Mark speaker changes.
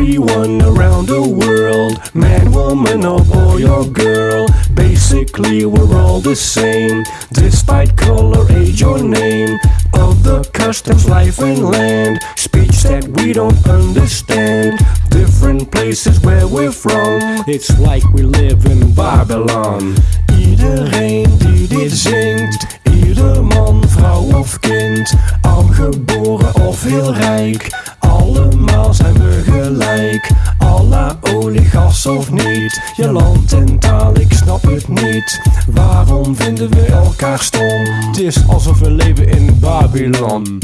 Speaker 1: everyone around the world. Man, woman, or boy or girl. Basically, we're all the same, despite color, age, or name. Of the customs, life, and land. Speech that we don't understand. Different places where we're from. It's like we live in Babylon. Iedereen die dit zingt, ieder man, vrouw of kind, arm geboren of heel rijk, of niet, je land en taal, ik snap het niet. Waarom vinden we elkaar stom? Het is alsof we leven in Babylon.